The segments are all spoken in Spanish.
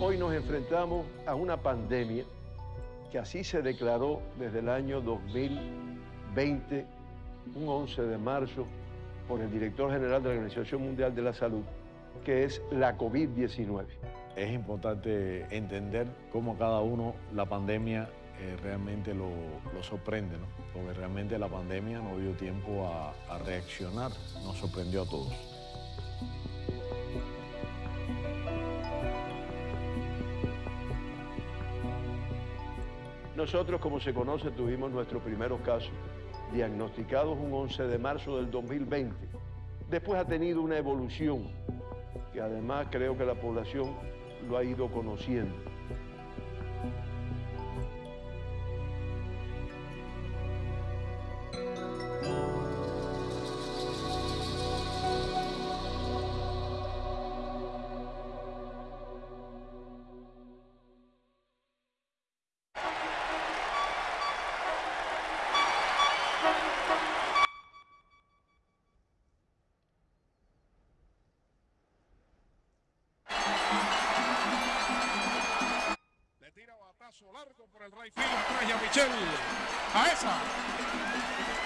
Hoy nos enfrentamos a una pandemia que así se declaró desde el año 2020, un 11 de marzo, por el director general de la Organización Mundial de la Salud, que es la COVID-19. Es importante entender cómo cada uno la pandemia eh, realmente lo, sorprende, ¿no? porque realmente la pandemia no dio tiempo a, a reaccionar, nos sorprendió a todos. Nosotros, como se conoce, tuvimos nuestros primeros casos diagnosticados un 11 de marzo del 2020. Después ha tenido una evolución que además creo que la población lo ha ido conociendo.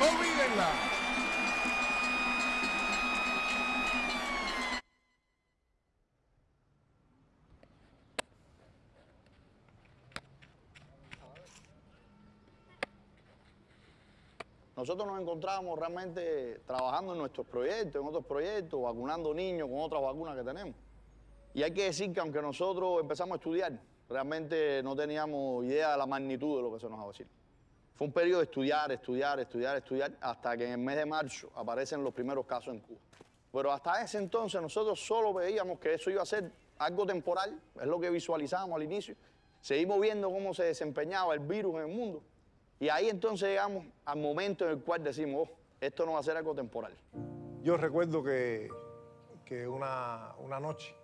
Olvídenla. Nosotros nos encontrábamos realmente trabajando en nuestros proyectos, en otros proyectos, vacunando niños con otras vacunas que tenemos. Y hay que decir que aunque nosotros empezamos a estudiar, realmente no teníamos idea de la magnitud de lo que se nos va a decir. Fue un periodo de estudiar, estudiar, estudiar, estudiar, hasta que en el mes de marzo aparecen los primeros casos en Cuba. Pero hasta ese entonces nosotros solo veíamos que eso iba a ser algo temporal, es lo que visualizábamos al inicio. Seguimos viendo cómo se desempeñaba el virus en el mundo. Y ahí entonces llegamos al momento en el cual decimos, oh, esto no va a ser algo temporal. Yo recuerdo que, que una, una noche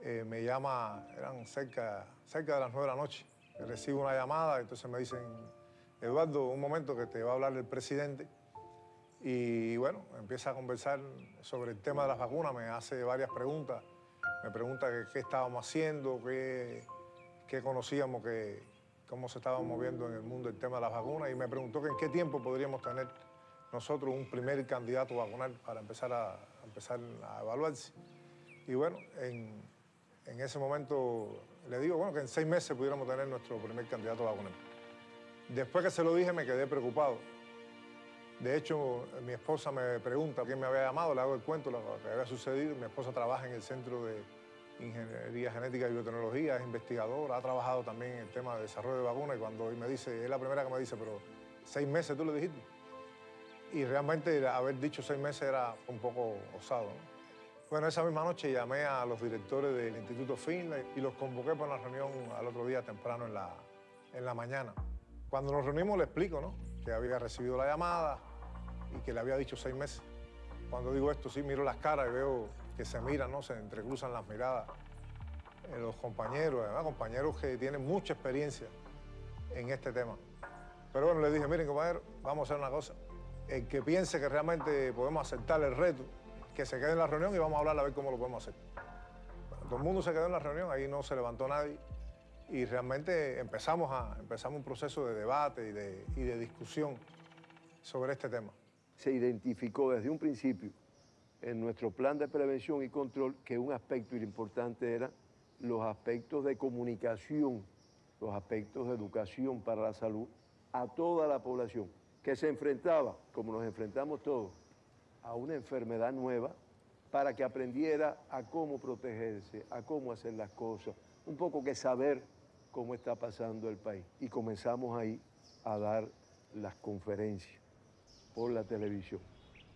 eh, me llama, eran cerca, cerca de las nueve de la noche, recibo una llamada, entonces me dicen, Eduardo, un momento que te va a hablar el presidente. Y bueno, empieza a conversar sobre el tema de las vacunas, me hace varias preguntas, me pregunta qué estábamos haciendo, qué, conocíamos, que, cómo se estaba moviendo en el mundo el tema de las vacunas y me preguntó que en qué tiempo podríamos tener nosotros un primer candidato vacunal para empezar a, a evaluarse. Y bueno, en, en ese momento le digo, bueno, que en seis meses pudiéramos tener nuestro primer candidato vacunal. Después que se lo dije me quedé preocupado. De hecho, mi esposa me pregunta quién me había llamado, le hago el cuento, lo que había sucedido. Mi esposa trabaja en el Centro de Ingeniería Genética y Biotecnología, es investigadora, ha trabajado también en el tema de desarrollo de vacunas y cuando me dice, es la primera que me dice, pero seis meses tú le dijiste. Y realmente haber dicho seis meses era un poco osado. ¿no? Bueno, esa misma noche llamé a los directores del Instituto Finlay y los convoqué para una reunión al otro día temprano en la, en la mañana. Cuando nos reunimos le explico, ¿no? Que había recibido la llamada y que le había dicho seis meses. Cuando digo esto, sí, miro las caras y veo que se miran, ¿no? Se entrecruzan las miradas eh, los compañeros, además compañeros que tienen mucha experiencia en este tema. Pero bueno, le dije, miren compañeros, vamos a hacer una cosa. El que piense que realmente podemos aceptar el reto, que se quede en la reunión y vamos a hablar a ver cómo lo podemos hacer. Bueno, todo el mundo se quedó en la reunión, ahí no se levantó nadie y realmente empezamos, a, empezamos un proceso de debate y de, y de discusión sobre este tema. Se identificó desde un principio en nuestro plan de prevención y control que un aspecto importante era los aspectos de comunicación, los aspectos de educación para la salud a toda la población que se enfrentaba, como nos enfrentamos todos, a una enfermedad nueva para que aprendiera a cómo protegerse, a cómo hacer las cosas, un poco que saber cómo está pasando el país. Y comenzamos ahí a dar las conferencias por la televisión.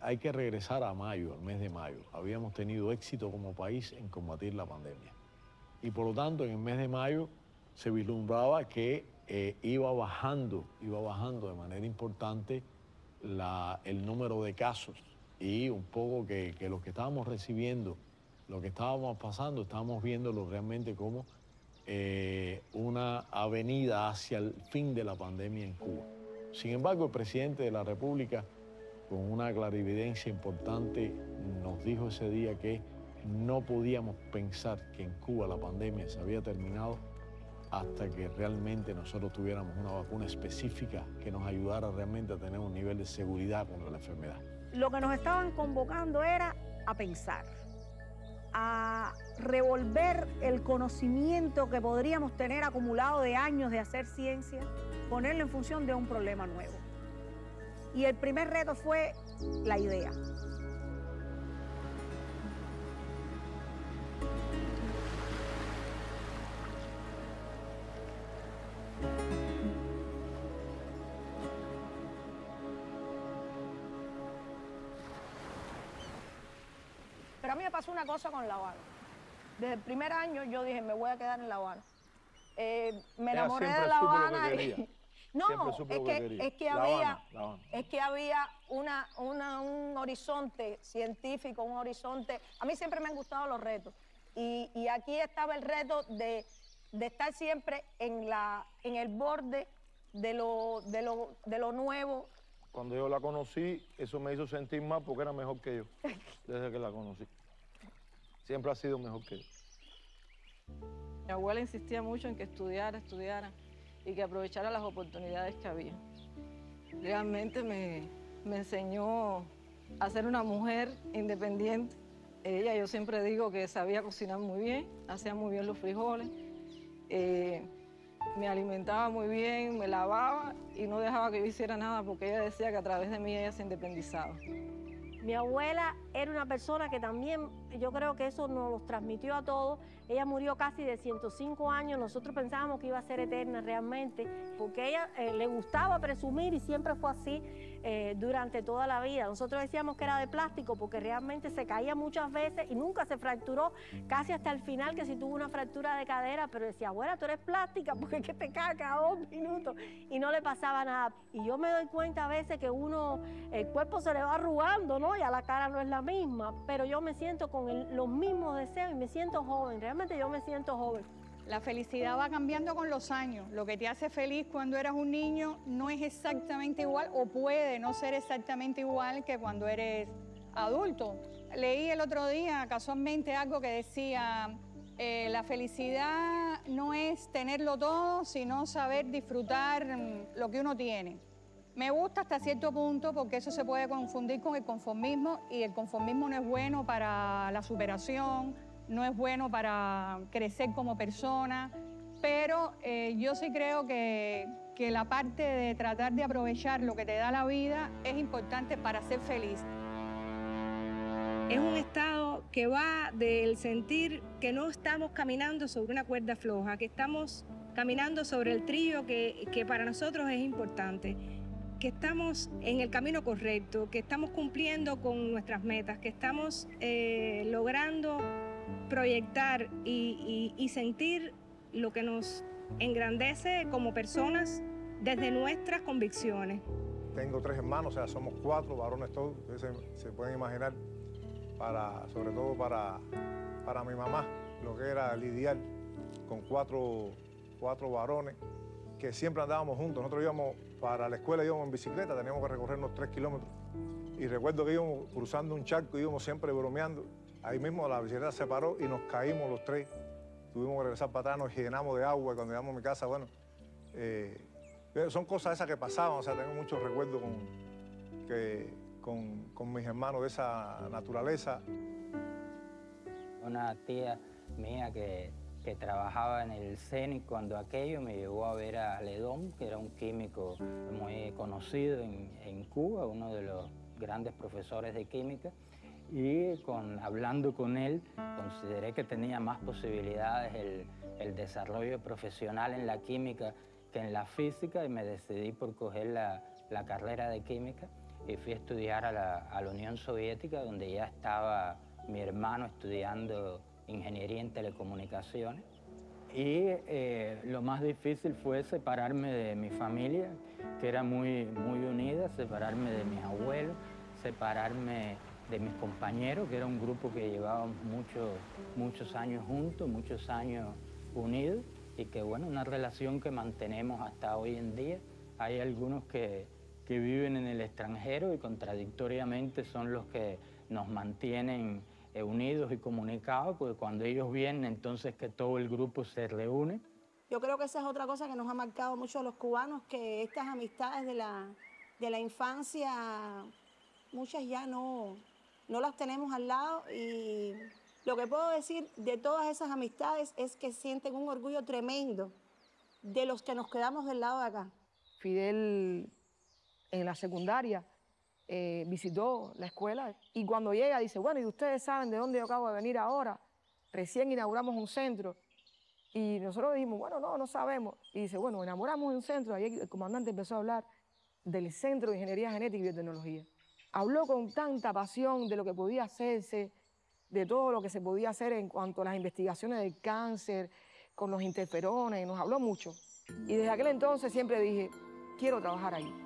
Hay que regresar a mayo, al mes de mayo. Habíamos tenido éxito como país en combatir la pandemia. Y por lo tanto, en el mes de mayo se vislumbraba que eh, iba bajando, iba bajando de manera importante el número de casos y un poco que, que lo que estábamos recibiendo, lo que estábamos pasando, estábamos viéndolo realmente como eh, una avenida hacia el fin de la pandemia en Cuba. Sin embargo, el presidente de la República, con una clarividencia importante, nos dijo ese día que no podíamos pensar que en Cuba la pandemia se había terminado hasta que realmente nosotros tuviéramos una vacuna específica que nos ayudara realmente a tener un nivel de seguridad contra la enfermedad. Lo que nos estaban convocando era a pensar, a revolver el conocimiento que podríamos tener acumulado de años de hacer ciencia, ponerlo en función de un problema nuevo. Y el primer reto fue la idea. Pero a mí me pasó una cosa con La Habana. Desde el primer año yo dije, me voy a quedar en La Habana. Eh, me Ella enamoré de La que Habana. y- quería. No, es que que, es que había, Habana, es que había una, una- un horizonte científico, un horizonte. A mí siempre me han gustado los retos. Y, y aquí estaba el reto de, de estar siempre en, la, en el borde de lo, de, lo, de lo nuevo. Cuando yo la conocí, eso me hizo sentir mal porque era mejor que yo, desde que la conocí. Siempre ha sido mejor que yo. Mi abuela insistía mucho en que estudiara, estudiara y que aprovechara las oportunidades que había. Realmente me, me enseñó a ser una mujer independiente. Ella, yo siempre digo que sabía cocinar muy bien, hacía muy bien los frijoles, eh, me alimentaba muy bien, me lavaba y no dejaba que yo hiciera nada porque ella decía que a través de mí ella se independizaba. Mi abuela era una persona que también, yo creo que eso nos los transmitió a todos. Ella murió casi de 105 años, nosotros pensábamos que iba a ser eterna realmente, porque ella eh, le gustaba presumir y siempre fue así eh, durante toda la vida. Nosotros decíamos que era de plástico porque realmente se caía muchas veces y nunca se fracturó, casi hasta el final que sí tuvo una fractura de cadera, pero decía, abuela, tú eres plástica porque es que te cae cada dos minutos y no le pasaba nada. Y yo me doy cuenta a veces que uno, el cuerpo se le va arrugando, ¿no? Ya la cara no es la misma, pero yo me siento con el- los mismos deseos y me siento joven, realmente yo me siento joven. La felicidad va cambiando con los años. Lo que te hace feliz cuando eras un niño no es exactamente igual o puede no ser exactamente igual que cuando eres adulto. Leí el otro día casualmente algo que decía, eh, la felicidad no es tenerlo todo, sino saber disfrutar lo que uno tiene. Me gusta hasta cierto punto porque eso se puede confundir con el conformismo y el conformismo no es bueno para la superación, no es bueno para crecer como persona, pero eh, yo sí creo que, que la parte de tratar de aprovechar lo que te da la vida es importante para ser feliz. Es un estado que va del sentir que no estamos caminando sobre una cuerda floja, que estamos caminando sobre el trillo que, que para nosotros es importante, que estamos en el camino correcto, que estamos cumpliendo con nuestras metas, que estamos eh, logrando proyectar y, sentir lo que nos engrandece como personas desde nuestras convicciones. Tengo tres hermanos, o sea, somos cuatro varones todos, se pueden imaginar, para, sobre todo para, para mi mamá, lo que era lidiar con cuatro, cuatro varones que siempre andábamos juntos. Nosotros íbamos para la escuela, íbamos en bicicleta, teníamos que recorrernos tres kilómetros. Y recuerdo que íbamos cruzando un charco, íbamos siempre bromeando. Ahí mismo la bicicleta se paró y nos caímos los tres. Tuvimos que regresar para atrás, nos llenamos de agua y cuando llegamos a mi casa, bueno, eh, son cosas esas que pasaban, o sea, tengo muchos recuerdos con, con, con mis hermanos de esa naturaleza. Una tía mía que, que trabajaba en el CENIC cuando aquello me llevó a ver a Ledón, que era un químico muy conocido en, en Cuba, uno de los grandes profesores de química. Y con, hablando con él, consideré que tenía más posibilidades el, el desarrollo profesional en la química que en la física y me decidí por coger la, la carrera de química y fui a estudiar a la, a la Unión Soviética, donde ya estaba mi hermano estudiando ingeniería en telecomunicaciones. Y eh, lo más difícil fue separarme de mi familia, que era muy, muy unida, separarme de mis abuelos, separarme de mis compañeros, que era un grupo que llevábamos muchos, muchos años juntos, muchos años unidos. y que bueno, una relación que mantenemos hasta hoy en día. Hay algunos que, que viven en el extranjero y contradictoriamente son los que nos mantienen unidos y comunicados, porque cuando ellos vienen, entonces que todo el grupo se reúne. Yo creo que esa es otra cosa que nos ha marcado mucho a los cubanos, que estas amistades de la, de la infancia, muchas ya no, no las tenemos al lado y lo que puedo decir de todas esas amistades es que sienten un orgullo tremendo de los que nos quedamos del lado de acá. Fidel en la secundaria eh, visitó la escuela y cuando llega dice, bueno, ¿y ustedes saben de dónde yo acabo de venir ahora? Recién inauguramos un centro. Y nosotros dijimos, bueno, no, no sabemos. Y dice, bueno, inauguramos un centro. Ahí el comandante empezó a hablar del Centro de Ingeniería Genética y Biotecnología. Habló con tanta pasión de lo que podía hacerse, de todo lo que se podía hacer en cuanto a las investigaciones del cáncer, con los interferones, nos habló mucho. Y desde aquel entonces siempre dije, quiero trabajar ahí.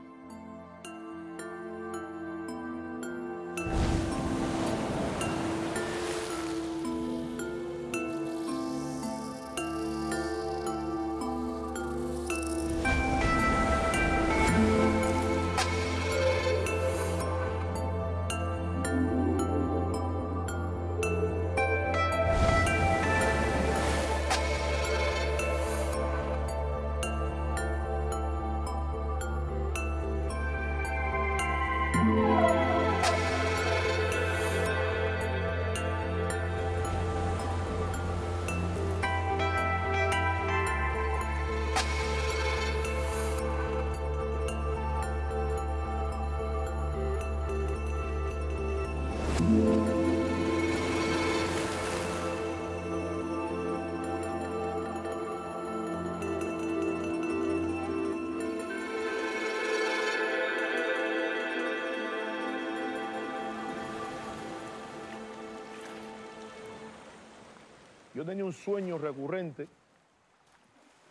Yo tenía un sueño recurrente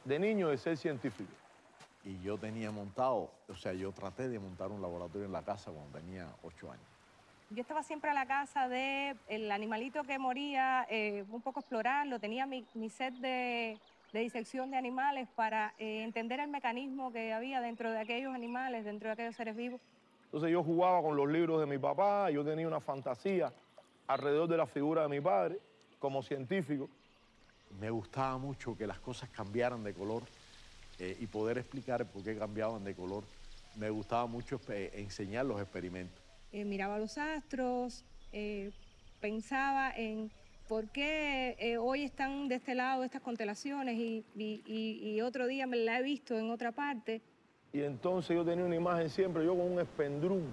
de niño de ser científico. Y yo tenía montado, o sea, yo traté de montar un laboratorio en la casa cuando tenía ocho años. Yo estaba siempre a la casa del animalito que moría, eh, un poco explorarlo, tenía mi, set de, disección de animales para eh, entender el mecanismo que había dentro de aquellos animales, dentro de aquellos seres vivos. Entonces yo jugaba con los libros de mi papá, yo tenía una fantasía alrededor de la figura de mi padre como científico. Me gustaba mucho que las cosas cambiaran de color eh, y poder explicar por qué cambiaban de color. Me gustaba mucho eh, enseñar los experimentos. Eh, miraba los astros, pensaba en por qué hoy están de este lado estas constelaciones y, y, otro día me la he visto en otra parte. Y entonces yo tenía una imagen siempre, yo con un espendrún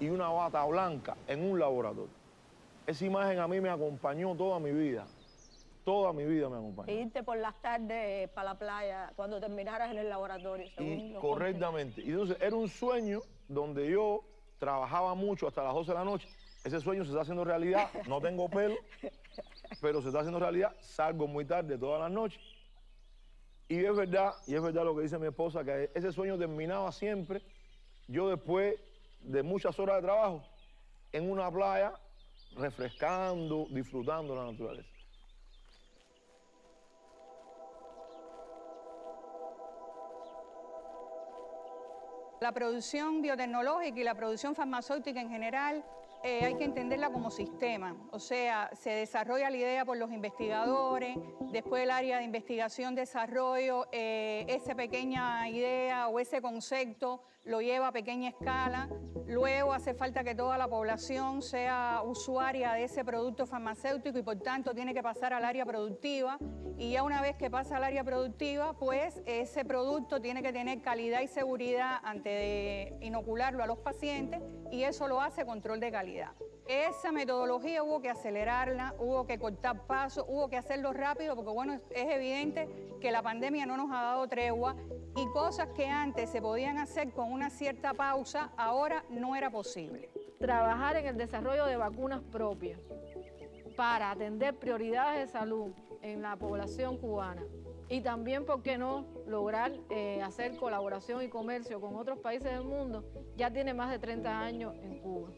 y una bata blanca en un laboratorio. Esa imagen a mí me acompañó toda mi vida. Toda mi vida me acompañó. E irte por las tardes para la playa cuando terminaras en el laboratorio. Y correctamente. Y entonces era un sueño donde yo trabajaba mucho hasta las 12 de la noche. Ese sueño se está haciendo realidad. No tengo pelo, pero se está haciendo realidad. Salgo muy tarde todas las noches. Y es verdad, y es verdad lo que dice mi esposa, que ese sueño terminaba siempre. Yo después de muchas horas de trabajo, en una playa, refrescando, disfrutando la naturaleza. La producción biotecnológica y la producción farmacéutica en general eh, hay que entenderla como sistema, o sea, se desarrolla la idea por los investigadores, después el área de investigación, desarrollo, eh, esa pequeña idea o ese concepto lo lleva a pequeña escala, luego hace falta que toda la población sea usuaria de ese producto farmacéutico y por tanto tiene que pasar al área productiva y ya una vez que pasa al área productiva, pues ese producto tiene que tener calidad y seguridad antes de inocularlo a los pacientes y eso lo hace control de calidad. Esa metodología hubo que acelerarla, hubo que cortar pasos, hubo que hacerlo rápido, porque bueno, es evidente que la pandemia no nos ha dado tregua y cosas que antes se podían hacer con una cierta pausa, ahora no era posible. Trabajar en el desarrollo de vacunas propias para atender prioridades de salud en la población cubana y también, ¿por qué no?, lograr eh, hacer colaboración y comercio con otros países del mundo, ya tiene más de 30 años en Cuba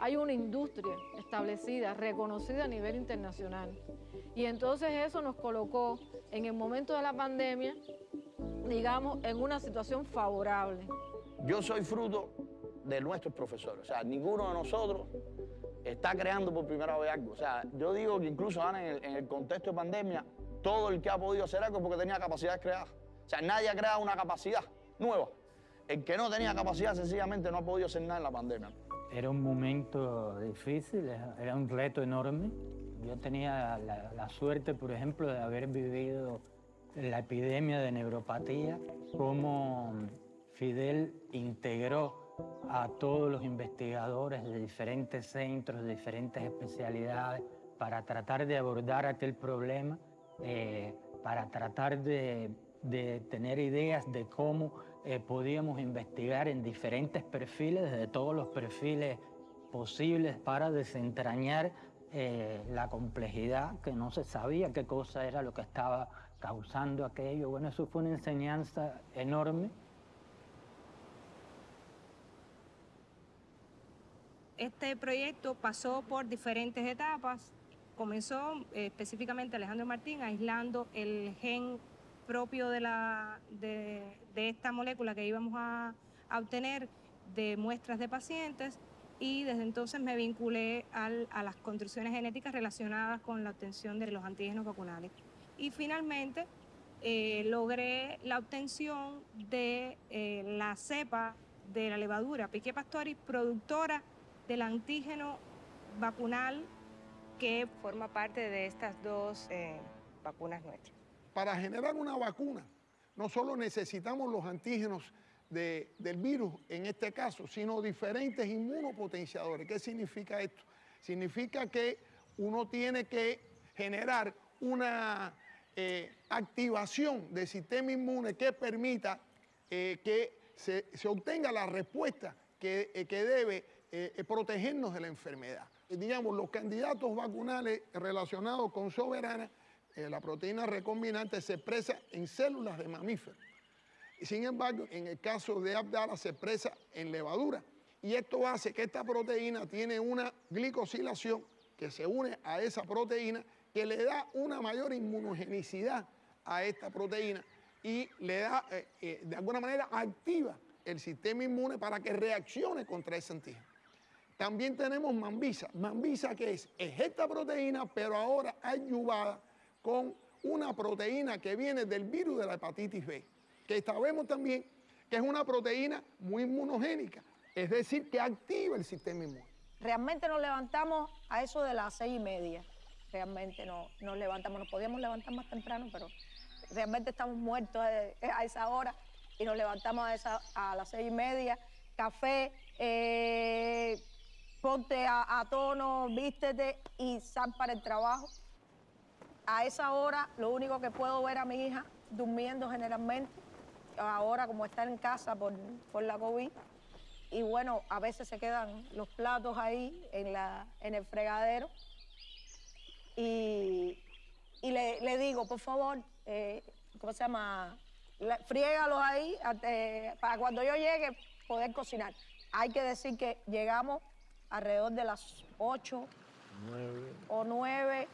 hay una industria establecida, reconocida a nivel internacional. Y entonces eso nos colocó en el momento de la pandemia, digamos, en una situación favorable. Yo soy fruto de nuestros profesores. O sea, ninguno de nosotros está creando por primera vez algo. O sea, yo digo que incluso Ana, en el, en el contexto de pandemia, todo el que ha podido hacer algo es porque tenía capacidades creadas. O sea, nadie ha creado una capacidad nueva. El que no tenía capacidad sencillamente no ha podido hacer nada en la pandemia. Era un momento difícil, era un reto enorme. Yo tenía la, la suerte, por ejemplo, de haber vivido la epidemia de neuropatía, cómo Fidel integró a todos los investigadores de diferentes centros, de diferentes especialidades, para tratar de abordar aquel problema, eh, para tratar de, tener ideas de cómo eh, podíamos investigar en diferentes perfiles, de todos los perfiles posibles, para desentrañar eh, la complejidad, que no se sabía qué cosa era lo que estaba causando aquello. Bueno, eso fue una enseñanza enorme. Este proyecto pasó por diferentes etapas. Comenzó eh, específicamente Alejandro Martín aislando el gen propio de, la, de, de esta molécula que íbamos a, a, obtener de muestras de pacientes y desde entonces me vinculé al, a las construcciones genéticas relacionadas con la obtención de los antígenos vacunales. Y finalmente eh, logré la obtención de eh, la cepa de la levadura Piquet pastori, productora del antígeno vacunal que forma parte de estas dos eh, vacunas nuestras. Para generar una vacuna, no solo necesitamos los antígenos de, del virus en este caso, sino diferentes inmunopotenciadores. ¿Qué significa esto? Significa que uno tiene que generar una eh, activación del sistema inmune que permita eh, que se, obtenga la respuesta que, eh, que debe protegernos de la enfermedad. digamos, los candidatos vacunales relacionados con soberana, la proteína recombinante se expresa en células de mamíferos. Sin embargo, en el caso de Abdala se expresa en levadura. Y esto hace que esta proteína tiene una glicosilación que se une a esa proteína que le da una mayor inmunogenicidad a esta proteína y le da, eh, eh, de alguna manera, activa el sistema inmune para que reaccione contra ese antígeno. También tenemos mambisa. Mambisa que es, es esta proteína, pero ahora ayudada con una proteína que viene del virus de la hepatitis B, que sabemos también que es una proteína muy inmunogénica, es decir, que activa el sistema inmune. Realmente nos levantamos a eso de las seis y media. Realmente no, nos levantamos, nos podíamos levantar más temprano, pero realmente estamos muertos a esa hora y nos levantamos a, esa, a las seis y media. Café, eh, ponte a, a, tono, vístete y sal para el trabajo. A esa hora lo único que puedo ver a mi hija durmiendo generalmente, ahora como está en casa por, por la COVID. Y bueno, a veces se quedan los platos ahí en, la, en el fregadero. Y, y le, le, digo, por favor, eh, ¿cómo se llama? Friégalos ahí eh, para cuando yo llegue poder cocinar. Hay que decir que llegamos alrededor de las 8 9. o 9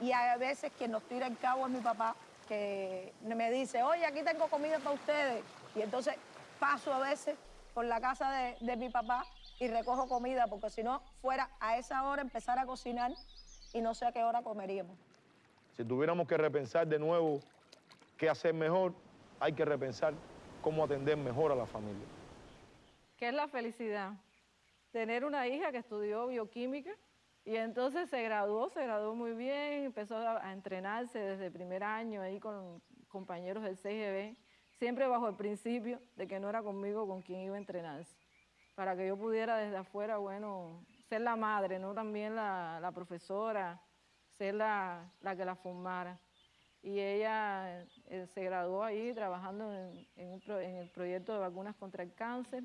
y a veces quien nos tira el cabo es mi papá que me dice, oye, aquí tengo comida para ustedes. Y entonces paso a veces por la casa de, de mi papá y recojo comida, porque si no, fuera a esa hora empezar a cocinar y no sé a qué hora comeríamos. Si tuviéramos que repensar de nuevo qué hacer mejor, hay que repensar cómo atender mejor a la familia. ¿Qué es la felicidad? Tener una hija que estudió bioquímica y entonces se graduó, se graduó muy bien, empezó a, entrenarse desde el primer año ahí con compañeros del CGB, siempre bajo el principio de que no era conmigo con quien iba a entrenarse, para que yo pudiera desde afuera, bueno, ser la madre, no también la, la profesora, ser la, la que la formara y ella eh, se graduó ahí trabajando en, en, el proyecto de vacunas contra el cáncer.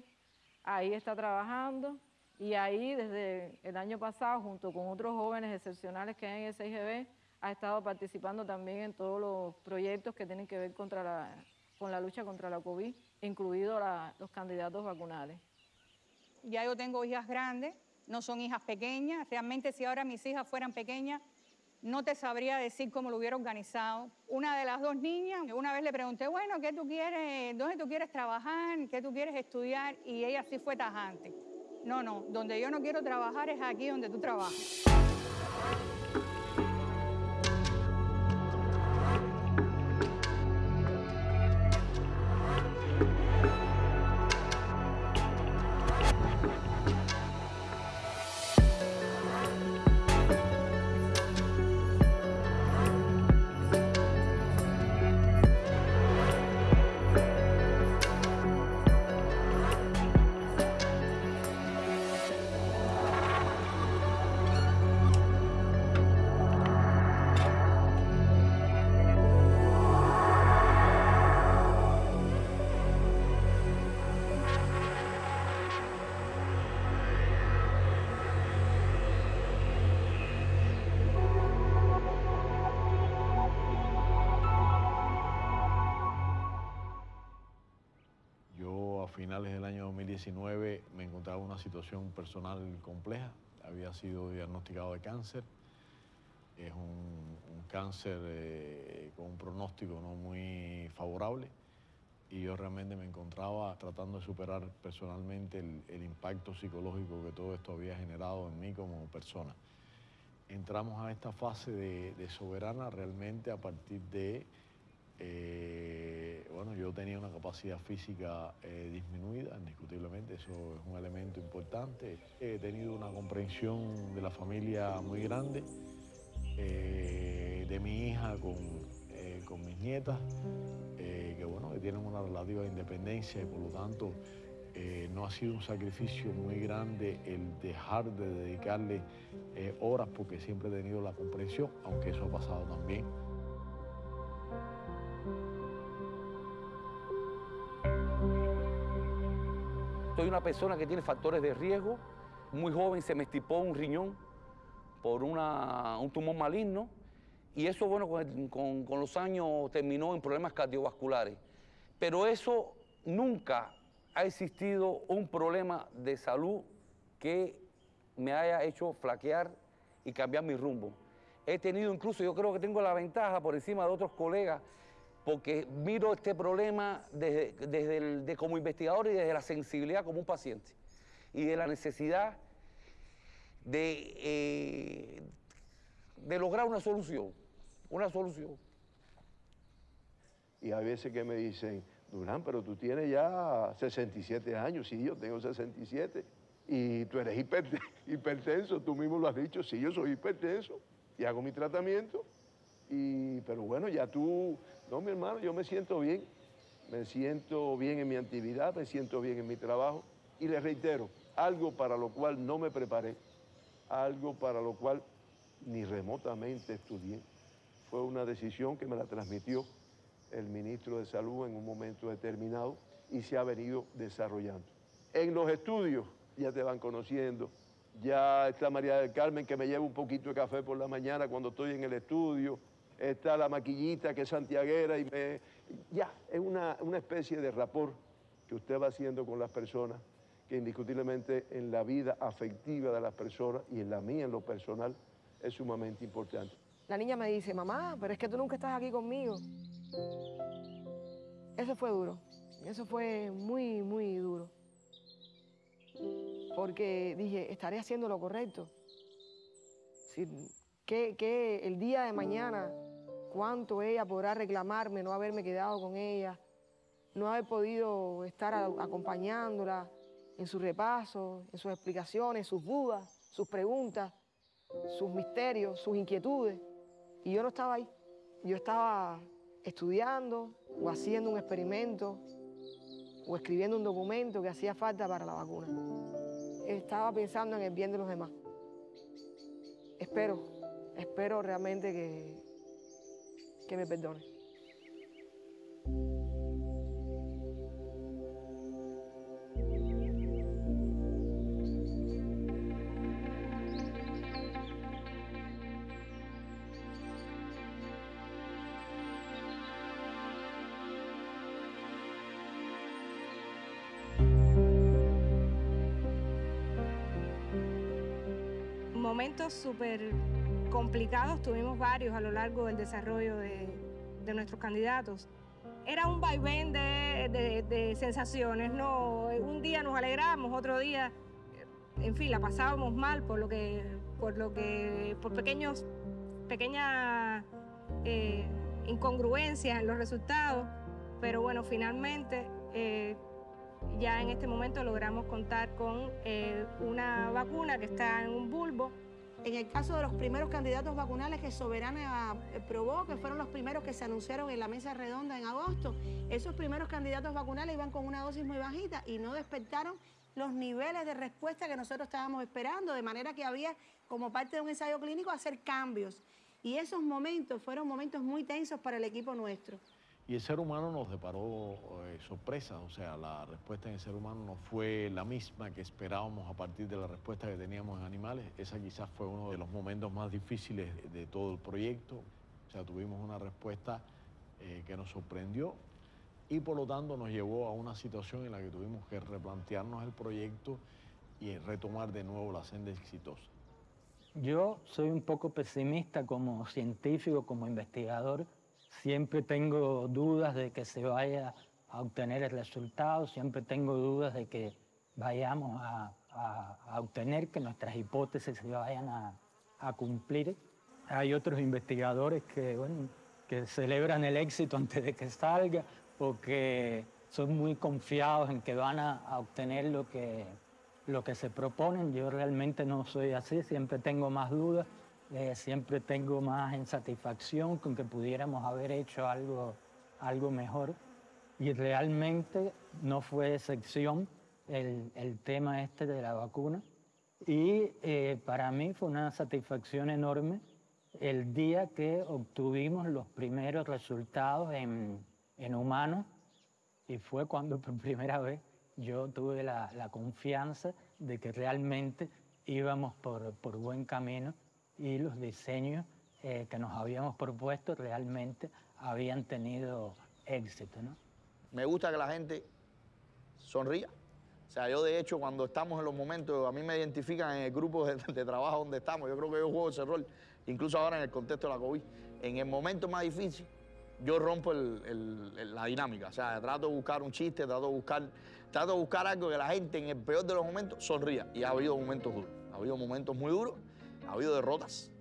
Ahí está trabajando y ahí desde el año pasado, junto con otros jóvenes excepcionales que hay en el ha estado participando también en todos los proyectos que tienen que ver contra la, con la lucha contra la COVID, incluidos los candidatos vacunales. Ya yo tengo hijas grandes, no son hijas pequeñas. Realmente si ahora mis hijas fueran pequeñas, no te sabría decir cómo lo hubiera organizado. Una de las dos niñas, una vez le pregunté, bueno, ¿qué tú quieres, dónde tú quieres trabajar, qué tú quieres estudiar? Y ella sí fue tajante. No, no, donde yo no quiero trabajar es aquí donde tú trabajas. Finales del año 2019 me encontraba en una situación personal compleja. Había sido diagnosticado de cáncer. Es un, un cáncer eh, con un pronóstico no muy favorable. Y yo realmente me encontraba tratando de superar personalmente el, el impacto psicológico que todo esto había generado en mí como persona. Entramos a esta fase de, de soberana realmente a partir de eh, bueno, yo tenía una capacidad física eh, disminuida, indiscutiblemente, eso es un elemento importante. He tenido una comprensión de la familia muy grande, eh, de mi hija con, con mis nietas, que bueno, que tienen una relativa independencia y por lo tanto no ha sido un sacrificio muy grande el dejar de dedicarle horas porque siempre he tenido la comprensión, aunque eso ha pasado también. Soy una persona que tiene factores de riesgo. Muy joven se me estipó un riñón por un tumor maligno y eso, bueno, con los años terminó en problemas cardiovasculares. Pero eso nunca ha existido un problema de salud que me haya hecho flaquear y cambiar mi rumbo. He tenido incluso, yo creo que tengo la ventaja por encima de otros colegas, porque miro este problema desde, desde el- de como investigador y desde la sensibilidad como un paciente y de la necesidad de, eh, de lograr una solución, una solución. Y hay veces que me dicen, Durán, pero tú tienes ya 67 años. Sí, yo tengo 67. Y tú eres hiperte- hipertenso, tú mismo lo has dicho. Sí, yo soy hipertenso y hago mi tratamiento. Y, pero bueno, ya tú, no, mi hermano, yo me siento bien. Me siento bien en mi actividad, me siento bien en mi trabajo. Y les reitero, algo para lo cual no me preparé, algo para lo cual ni remotamente estudié. Fue una decisión que me la transmitió el ministro de Salud en un momento determinado y se ha venido desarrollando. En los estudios ya te van conociendo, ya está María del Carmen que me lleva un poquito de café por la mañana cuando estoy en el estudio, está la maquillita que es santiaguera y me... Ya, es una, una especie de rapor que usted va haciendo con las personas, que indiscutiblemente en la vida afectiva de las personas y en la mía en lo personal es sumamente importante. La niña me dice, mamá, pero es que tú nunca estás aquí conmigo. Eso fue duro. Eso fue muy, muy duro. Porque dije, estaré haciendo lo correcto. Si, que, el día de mañana, cuánto ella podrá reclamarme no haberme quedado con ella, no haber podido estar acompañándola en su repaso, en sus explicaciones, sus dudas, sus preguntas, sus misterios, sus inquietudes. Y yo no estaba ahí. Yo estaba estudiando o haciendo un experimento o escribiendo un documento que hacía falta para la vacuna. Estaba pensando en el bien de los demás. Espero, espero realmente que, que me perdone. Momentos súper complicados, tuvimos varios a lo largo del desarrollo de, nuestros candidatos. Era un vaivén de, de, de, sensaciones, ¿no? Un día nos alegramos, otro día, en fin, la pasábamos mal por lo que, por lo que, por pequeños, pequeñas eh, incongruencias en los resultados, pero bueno, finalmente eh, ya en este momento logramos contar con eh, una vacuna que está en un bulbo en el caso de los primeros candidatos vacunales que Soberana eh, probó, que fueron los primeros que se anunciaron en la mesa redonda en agosto, esos primeros candidatos vacunales iban con una dosis muy bajita y no despertaron los niveles de respuesta que nosotros estábamos esperando, de manera que había, como parte de un ensayo clínico, hacer cambios. Y esos momentos fueron momentos muy tensos para el equipo nuestro. Y el ser humano nos deparó eh, sorpresas, o sea, la respuesta en el ser humano no fue la misma que esperábamos a partir de la respuesta que teníamos en animales. Esa quizás fue uno de los momentos más difíciles de, todo el proyecto. O sea, tuvimos una respuesta eh, que nos sorprendió y por lo tanto nos llevó a una situación en la que tuvimos que replantearnos el proyecto y retomar de nuevo la senda exitosa. Yo soy un poco pesimista como científico, como investigador, Siempre tengo dudas de que se vaya a obtener el resultado, siempre tengo dudas de que vayamos a, obtener que nuestras hipótesis se vayan a, cumplir. Hay otros investigadores que, que celebran el éxito antes de que salga o que son muy confiados en que van a, obtener lo que, lo que se proponen. Yo realmente no soy así, siempre tengo más dudas eh, siempre tengo más insatisfacción con que pudiéramos haber hecho algo, algo mejor. Y realmente no fue excepción el, el tema este de la vacuna. Y eh, para mí fue una satisfacción enorme el día que obtuvimos los primeros resultados en, en humanos y fue cuando por primera vez yo tuve la, la confianza de que realmente íbamos por, por buen camino y los diseños eh, que nos habíamos propuesto realmente habían tenido éxito. ¿no? Me gusta que la gente sonría. O sea, yo de hecho cuando estamos en los momentos, a mí me identifican en el grupo de, trabajo donde estamos, yo creo que yo juego ese rol, incluso ahora en el contexto de la COVID. En el momento más difícil, yo rompo la dinámica. O sea, trato de buscar un chiste, trato de buscar, trato de buscar algo que la gente en el peor de los momentos sonría. Y ha habido momentos duros, ha habido momentos muy duros ha habido derrotas,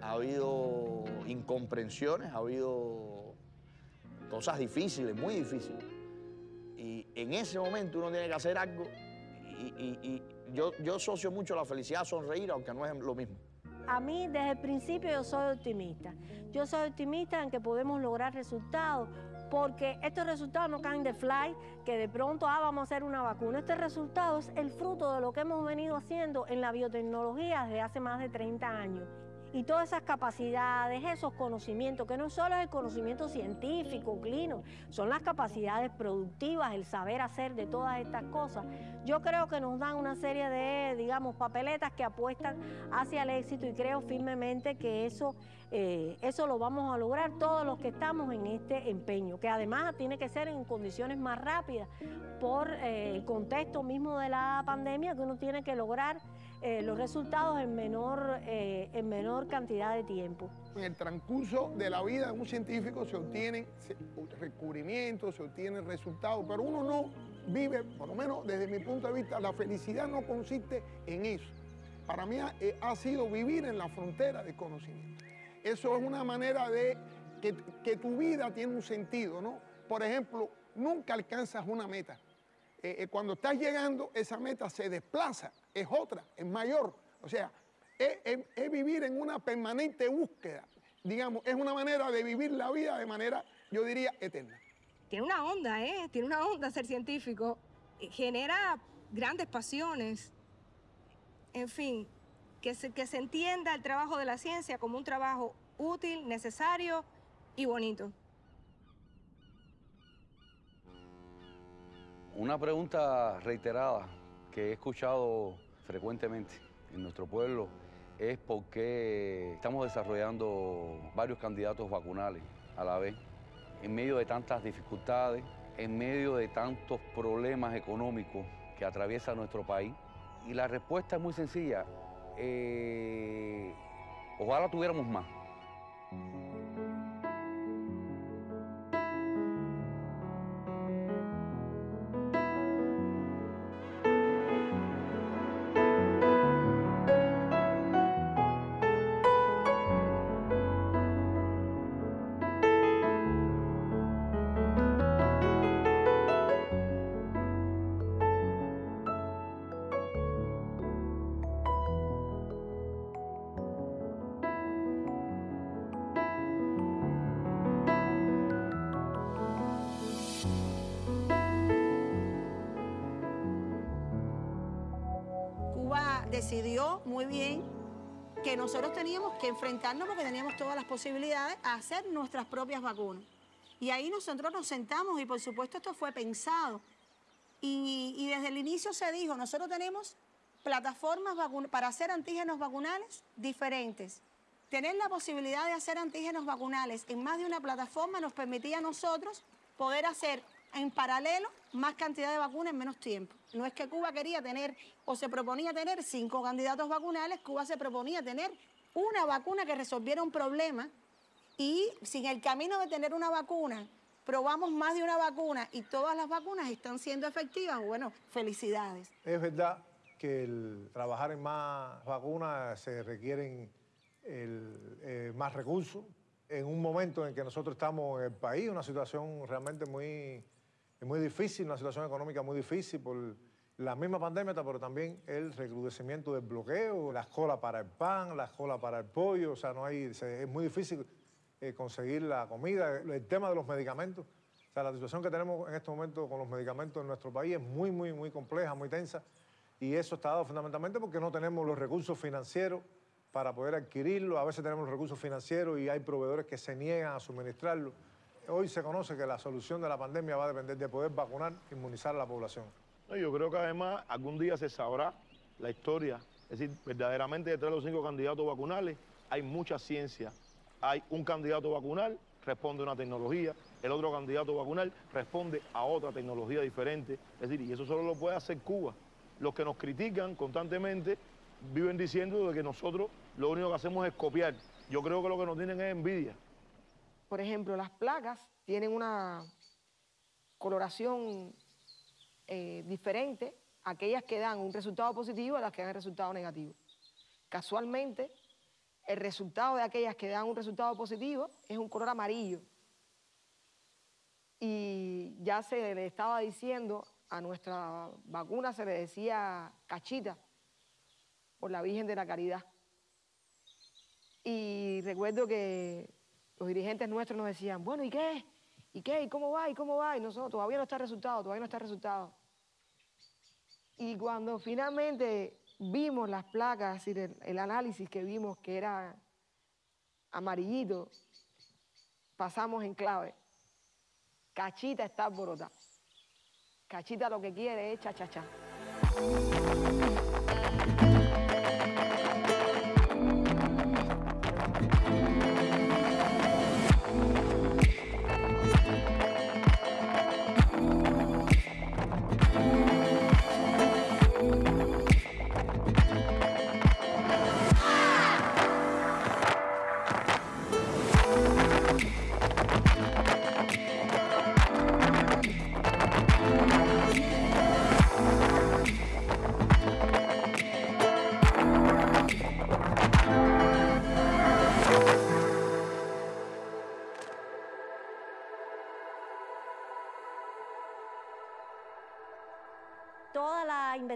ha habido incomprensiones, ha habido cosas difíciles, muy difíciles. Y en ese momento uno tiene que hacer algo y, yo, yo asocio mucho la felicidad a sonreír, aunque no es lo mismo. A mí desde el principio yo soy optimista. Yo soy optimista en que podemos lograr resultados porque estos resultados no caen de fly, que de pronto ah, vamos a hacer una vacuna. Este resultado es el fruto de lo que hemos venido haciendo en la biotecnología desde hace más de 30 años y todas esas capacidades, esos conocimientos, que no solo es el conocimiento científico, clínico, son las capacidades productivas, el saber hacer de todas estas cosas. Yo creo que nos dan una serie de, digamos, papeletas que apuestan hacia el éxito y creo firmemente que eso, eh, eso lo vamos a lograr todos los que estamos en este empeño, que además tiene que ser en condiciones más rápidas por eh, el contexto mismo de la pandemia que uno tiene que lograr eh, los resultados en menor, en menor cantidad de tiempo. En el transcurso de la vida de un científico se obtienen descubrimientos, se obtienen resultados, pero uno no vive, por lo menos desde mi punto de vista, la felicidad no consiste en eso. Para mí ha, sido vivir en la frontera del conocimiento. Eso es una manera de que, que tu vida tiene un sentido, ¿no? Por ejemplo, nunca alcanzas una meta eh, eh, cuando estás llegando, esa meta se desplaza, es otra, es mayor. O sea, es, vivir en una permanente búsqueda. Digamos, es una manera de vivir la vida de manera, yo diría, eterna. Tiene una onda, ¿eh? Tiene una onda ser científico. Genera grandes pasiones. En fin, que se entienda el trabajo de la ciencia como un trabajo útil, necesario y bonito. Una pregunta reiterada que he escuchado frecuentemente en nuestro pueblo es por qué estamos desarrollando varios candidatos vacunales a la vez, en medio de tantas dificultades, en medio de tantos problemas económicos que atraviesa nuestro país. Y la respuesta es muy sencilla. Eh, Ojalá tuviéramos más. Decidió muy bien que nosotros teníamos que enfrentarnos porque teníamos todas las posibilidades a hacer nuestras propias vacunas. Y ahí nosotros nos sentamos y por supuesto esto fue pensado. Y, desde el inicio se dijo, nosotros tenemos plataformas para hacer antígenos vacunales diferentes. Tener la posibilidad de hacer antígenos vacunales en más de una plataforma nos permitía a nosotros poder hacer en paralelo más cantidad de vacunas en menos tiempo. No es que Cuba quería tener o se proponía tener cinco candidatos vacunales, Cuba se proponía tener una vacuna que resolviera un problema y si en el camino de tener una vacuna probamos más de una vacuna y todas las vacunas están siendo efectivas, bueno, felicidades. Es verdad que el trabajar en más vacunas se requieren eh, más recursos. En un momento en que nosotros estamos en el país, una situación realmente muy, muy difícil, una situación económica muy difícil por la misma pandemia, pero también el recrudecimiento del bloqueo, la cola para el pan, la cola para el pollo, o sea, no hay, es muy difícil eh, conseguir la comida, el tema de los medicamentos. O sea, la situación que tenemos en este momento con los medicamentos en nuestro país es muy, muy, muy compleja, muy tensa. Y eso está dado fundamentalmente porque no tenemos los recursos financieros para poder adquirirlo. A veces tenemos los recursos financieros y hay proveedores que se niegan a suministrarlo. Hoy se conoce que la solución de la pandemia va a depender de poder vacunar, inmunizar a la población. Yo creo que además algún día se sabrá la historia. Es decir, verdaderamente detrás de los cinco candidatos vacunales hay mucha ciencia. Hay un candidato vacunal, responde a una tecnología, el otro candidato vacunal responde a otra tecnología diferente. Es decir, y eso solo lo puede hacer Cuba. Los que nos critican constantemente viven diciendo de que nosotros lo único que hacemos es copiar. Yo creo que lo que nos tienen es envidia. Por ejemplo, las placas tienen una coloración eh, diferente, aquellas que dan un resultado positivo a las que dan resultado negativo. Casualmente, el resultado de aquellas que dan un resultado positivo es un color amarillo. Y ya se le estaba diciendo, a nuestra vacuna se le decía cachita, por la Virgen de la Caridad. Y recuerdo que los dirigentes nuestros nos decían, bueno, ¿y qué? ¿Y qué? ¿Y cómo va? ¿Y cómo va? Y nosotros, todavía no está resultado, todavía no está resultado. Y cuando finalmente vimos las placas, decir, el, análisis que vimos que era amarillito, pasamos en clave. Cachita está alborotada. Cachita lo que quiere es cha-cha-cha.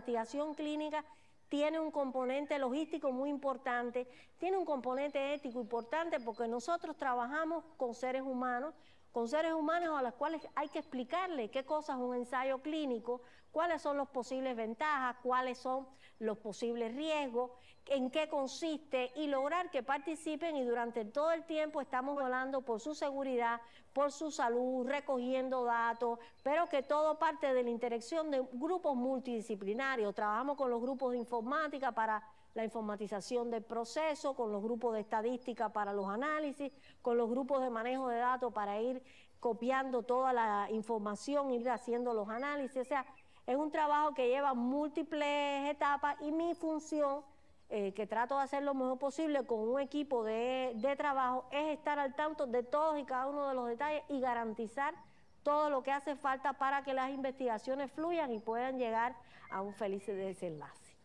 Investigación clínica tiene un componente logístico muy importante, tiene un componente ético importante porque nosotros trabajamos con seres humanos, con seres humanos a los cuales hay que explicarle qué cosa es un ensayo clínico, cuáles son las posibles ventajas, cuáles son los posibles riesgos, en qué consiste y lograr que participen y durante todo el tiempo estamos hablando por su seguridad, por su salud, recogiendo datos, pero que todo parte de la interacción de grupos multidisciplinarios. Trabajamos con los grupos de informática para la informatización del proceso, con los grupos de estadística para los análisis, con los grupos de manejo de datos para ir copiando toda la información, ir haciendo los análisis. O sea, es un trabajo que lleva múltiples etapas y mi función eh, que trato de hacer lo mejor posible con un equipo de, de trabajo, es estar al tanto de todos y cada uno de los detalles y garantizar todo lo que hace falta para que las investigaciones fluyan y puedan llegar a un feliz desenlace.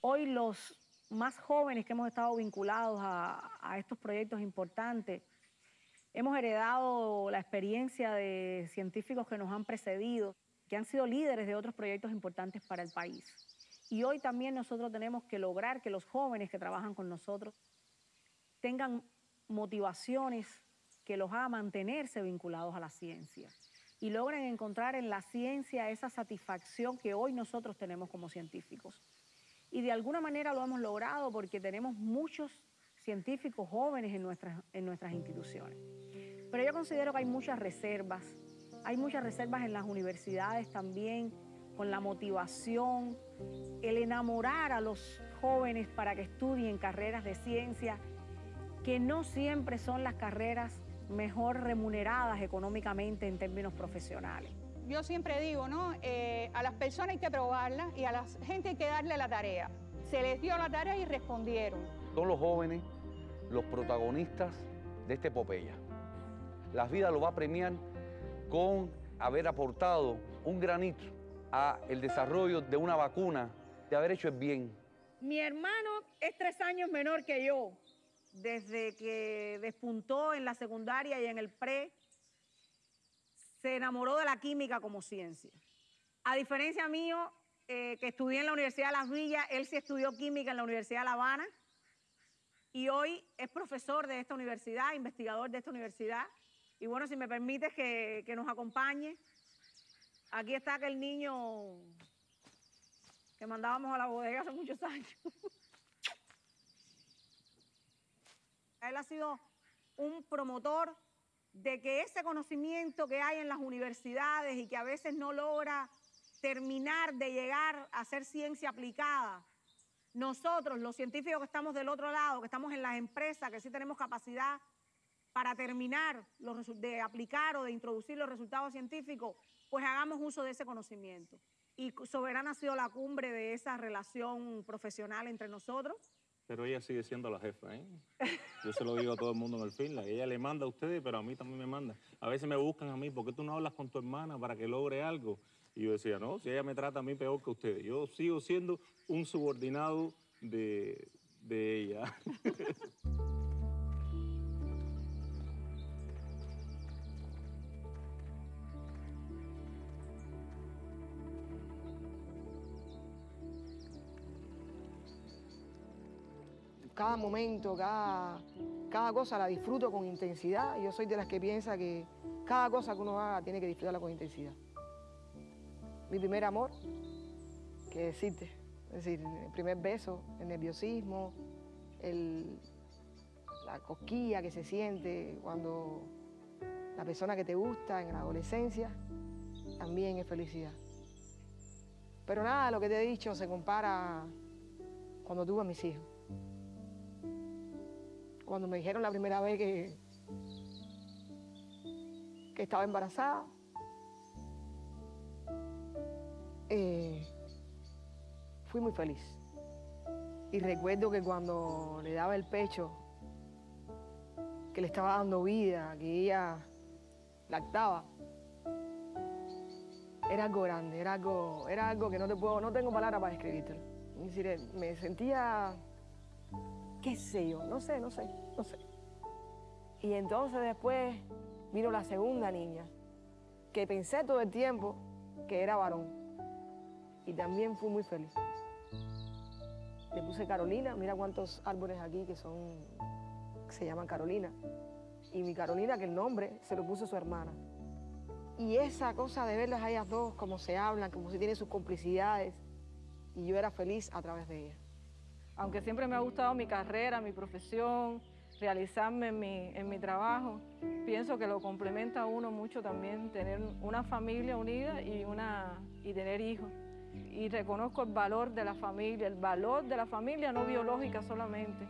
Hoy los más jóvenes que hemos estado vinculados a, estos proyectos importantes, hemos heredado la experiencia de científicos que nos han precedido, que han sido líderes de otros proyectos importantes para el país. Y hoy también nosotros tenemos que lograr que los jóvenes que trabajan con nosotros tengan motivaciones que los hagan mantenerse vinculados a la ciencia y logren encontrar en la ciencia esa satisfacción que hoy nosotros tenemos como científicos. Y de alguna manera lo hemos logrado porque tenemos muchos científicos jóvenes en nuestras, en nuestras instituciones. Pero yo considero que hay muchas reservas, hay muchas reservas en las universidades también, con la motivación, el enamorar a los jóvenes para que estudien carreras de ciencia, que no siempre son las carreras mejor remuneradas económicamente en términos profesionales. Yo siempre digo, ¿no? Eh, a las personas hay que probarlas y a la gente hay que darle la tarea. Se les dio la tarea y respondieron. Son los jóvenes los protagonistas de esta epopeya. La vida lo va a premiar con haber aportado un granito a el desarrollo de una vacuna, de haber hecho el bien. Mi hermano es tres años menor que yo. Desde que despuntó en la secundaria y en el pre, se enamoró de la química como ciencia. A diferencia mío, eh, que estudié en la Universidad de Las Villas, él sí estudió química en la Universidad de La Habana y hoy es profesor de esta universidad, investigador de esta universidad. Y bueno, si me permites que, que nos acompañe, aquí está aquel niño que mandábamos a la bodega hace muchos años. Él ha sido un promotor de que ese conocimiento que hay en las universidades y que a veces no logra terminar de llegar a ser ciencia aplicada, nosotros, los científicos que estamos del otro lado, que estamos en las empresas, que sí tenemos capacidad para terminar de aplicar o de introducir los resultados científicos, pues hagamos uso de ese conocimiento. Y Soberana ha sido la cumbre de esa relación profesional entre nosotros. Pero ella sigue siendo la jefa, ¿eh? Yo se lo digo a todo el mundo en el film. Ella le manda a ustedes, pero a mí también me manda. A veces me buscan a mí, ¿por qué tú no hablas con tu hermana para que logre algo? Y yo decía, no, si ella me trata a mí peor que ustedes. Yo sigo siendo un subordinado de, de ella. cada momento, cada, cada cosa la disfruto con intensidad. Yo soy de las que piensa que cada cosa que uno haga tiene que disfrutarla con intensidad. Mi primer amor, que decirte, es decir, el primer beso, el nerviosismo, el, la cosquilla que se siente cuando la persona que te gusta en la adolescencia, también es felicidad. Pero nada, lo que te he dicho se compara cuando tuve a mis hijos cuando me dijeron la primera vez que, que estaba embarazada, eh, fui muy feliz. Y recuerdo que cuando le daba el pecho, que le estaba dando vida, que ella lactaba, era algo grande, era algo, era algo que no te puedo, no tengo palabras para describirte. Es decir, me sentía qué sé yo, no sé, no sé, no sé. Y entonces después vino la segunda niña, que pensé todo el tiempo que era varón. Y también fui muy feliz. Le puse Carolina, mira cuántos árboles aquí que son, se llaman Carolina. Y mi Carolina, que el nombre se lo puso su hermana. Y esa cosa de verlas a ellas dos, como se hablan, como si tienen sus complicidades, y yo era feliz a través de ellas. Aunque siempre me ha gustado mi carrera, mi profesión, realizarme en mi, trabajo, pienso que lo complementa a uno mucho también tener una familia unida y, una, y tener hijos. Y reconozco el valor de la familia, el valor de la familia no biológica solamente.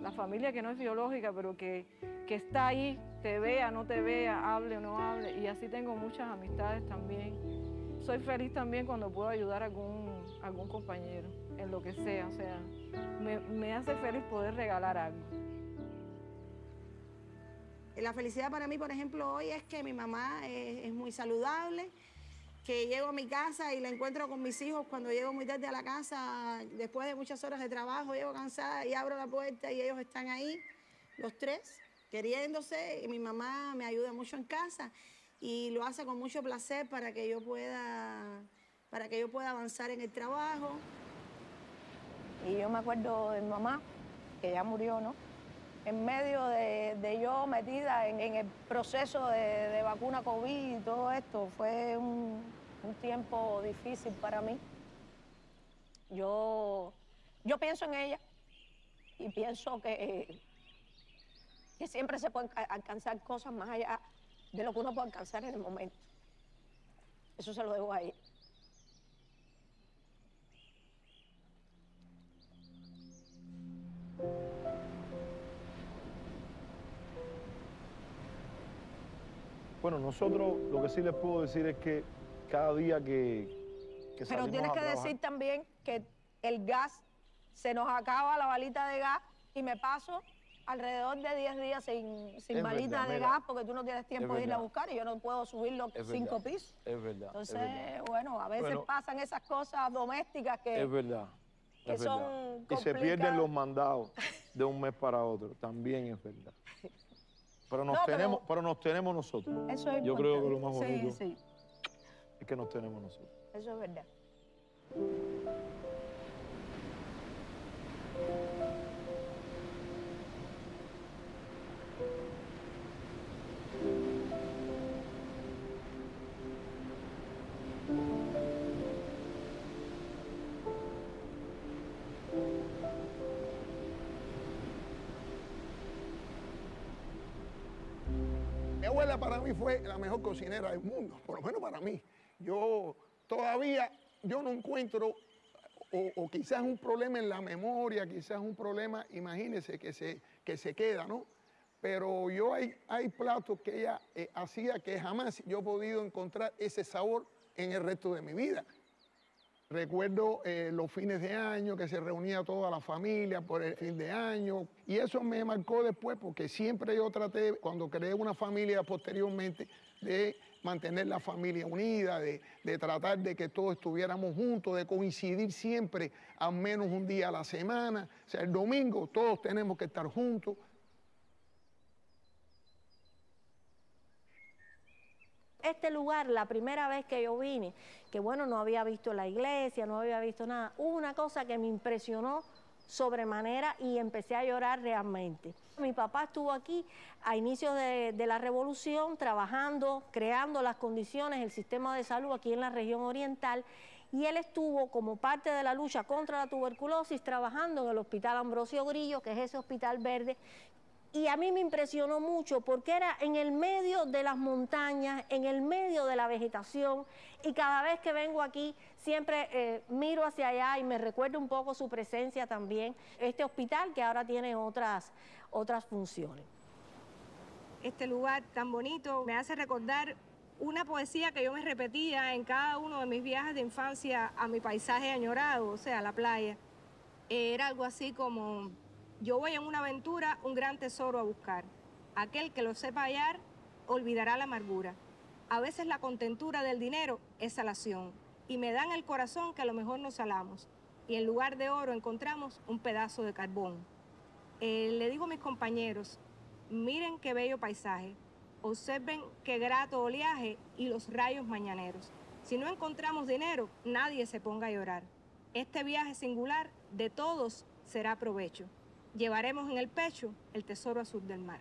La familia que no es biológica, pero que, que está ahí, te vea, no te vea, hable o no hable. Y así tengo muchas amistades también. Soy feliz también cuando puedo ayudar a algún, algún compañero. En lo que sea, o sea, me, hace feliz poder regalar algo. La felicidad para mí, por ejemplo, hoy es que mi mamá es, es muy saludable, que llego a mi casa y la encuentro con mis hijos cuando llego muy tarde a la casa, después de muchas horas de trabajo, llego cansada y abro la puerta y ellos están ahí, los tres, queriéndose, y mi mamá me ayuda mucho en casa y lo hace con mucho placer para que yo pueda, para que yo pueda avanzar en el trabajo. Y yo me acuerdo de mi mamá, que ya murió, ¿no? En medio de, de yo metida en, en el proceso de, vacuna COVID y todo esto, fue un, un, tiempo difícil para mí. Yo, yo pienso en ella y pienso que, que siempre se pueden alcanzar cosas más allá de lo que uno puede alcanzar en el momento. Eso se lo debo a ella. Bueno, nosotros lo que sí les puedo decir es que cada día que, que Pero tienes que trabajar- decir también que el gas, se nos acaba la balita de gas y me paso alrededor de 10 días sin, sin balita verdad, de gas porque tú no tienes tiempo de irla a buscar y yo no puedo subir los Es cinco verdad, pisos. Es verdad. Entonces, es verdad. bueno, a veces Bueno. pasan esas cosas domésticas que... Es verdad. que es verdad. son Y se pierden los mandados de un mes para otro. También es verdad. Pero nos, No, tenemos, pero nos tenemos nosotros. Eso es Yo creo que lo más bonito Sí, sí, es que nos tenemos nosotros. eso es verdad. Fue la mejor cocinera del mundo, por lo menos para mí. Yo todavía, yo no encuentro, o, o quizás un problema en la memoria, quizás un problema, imagínense, que se, que se queda, ¿no? Pero yo hay, hay platos que ella eh, hacía que jamás yo he podido encontrar ese sabor en el resto de mi vida. Recuerdo eh, los fines de año que se reunía toda la familia por el fin de año y eso me marcó después porque siempre yo traté, cuando creé una familia posteriormente, de mantener la familia unida, de, de tratar de que todos estuviéramos juntos, de coincidir siempre al menos un día a la semana. O sea, el domingo todos tenemos que estar juntos. Este lugar, la primera vez que yo vine, que bueno, no había visto la iglesia, no había visto nada, hubo una cosa que me impresionó sobremanera y empecé a llorar realmente. Mi papá estuvo aquí a inicios de, de la revolución trabajando, creando las condiciones, el sistema de salud aquí en la región oriental y él estuvo como parte de la lucha contra la tuberculosis trabajando en el Hospital Ambrosio Grillo, que es ese hospital verde, y a mí me impresionó mucho porque era en el medio de las montañas, en el medio de la vegetación y cada vez que vengo aquí siempre eh, miro hacia allá y me recuerda un poco su presencia también. Este hospital que ahora tiene otras, otras funciones. Este lugar tan bonito me hace recordar una poesía que yo me repetía en cada uno de mis viajes de infancia a mi paisaje añorado, o sea, la playa. Era algo así como, yo voy en una aventura un gran tesoro a buscar. Aquel que lo sepa hallar olvidará la amargura. A veces la contentura del dinero es salación y me dan el corazón que a lo mejor nos salamos y en lugar de oro encontramos un pedazo de carbón. Eh, le digo a mis compañeros, miren qué bello paisaje, observen qué grato oleaje y los rayos mañaneros. Si no encontramos dinero, nadie se ponga a llorar. Este viaje singular de todos será provecho. Llevaremos en el pecho el tesoro azul del mar.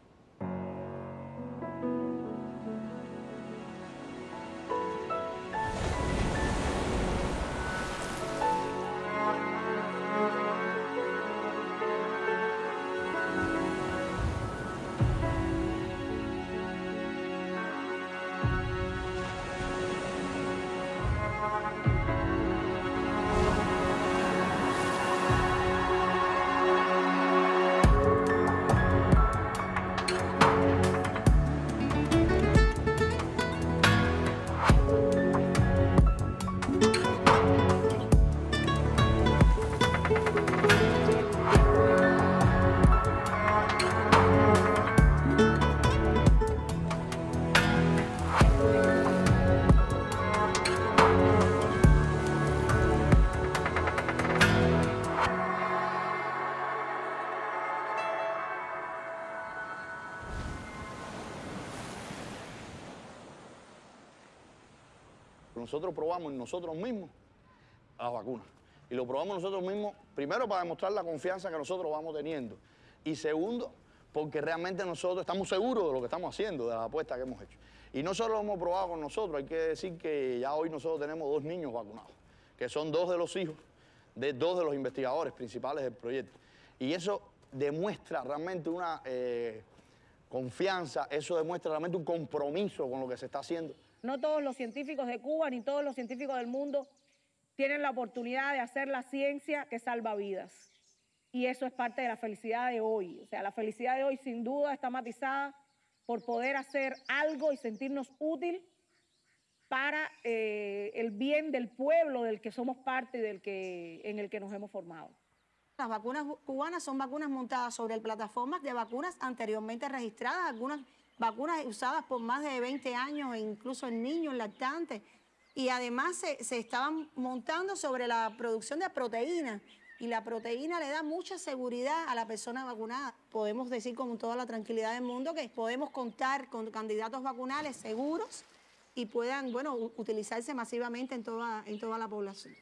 Nosotros probamos en nosotros mismos las vacunas. Y lo probamos nosotros mismos, primero para demostrar la confianza que nosotros vamos teniendo. Y segundo, porque realmente nosotros estamos seguros de lo que estamos haciendo, de la apuesta que hemos hecho. Y no solo lo hemos probado con nosotros, hay que decir que ya hoy nosotros tenemos dos niños vacunados, que son dos de los hijos de dos de los investigadores principales del proyecto. Y eso demuestra realmente una eh, confianza, eso demuestra realmente un compromiso con lo que se está haciendo. No todos los científicos de Cuba ni todos los científicos del mundo tienen la oportunidad de hacer la ciencia que salva vidas. Y eso es parte de la felicidad de hoy. O sea, la felicidad de hoy sin duda está matizada por poder hacer algo y sentirnos útil para eh, el bien del pueblo del que somos parte y del que, en el que nos hemos formado. Las vacunas cubanas son vacunas montadas sobre plataformas de vacunas anteriormente registradas, algunas vacunas usadas por más de 20 años, e incluso en niños, lactantes. Y además se, se estaban montando sobre la producción de proteínas. Y la proteína le da mucha seguridad a la persona vacunada. Podemos decir con toda la tranquilidad del mundo que podemos contar con candidatos vacunales seguros y puedan, bueno, utilizarse masivamente en toda, en toda la población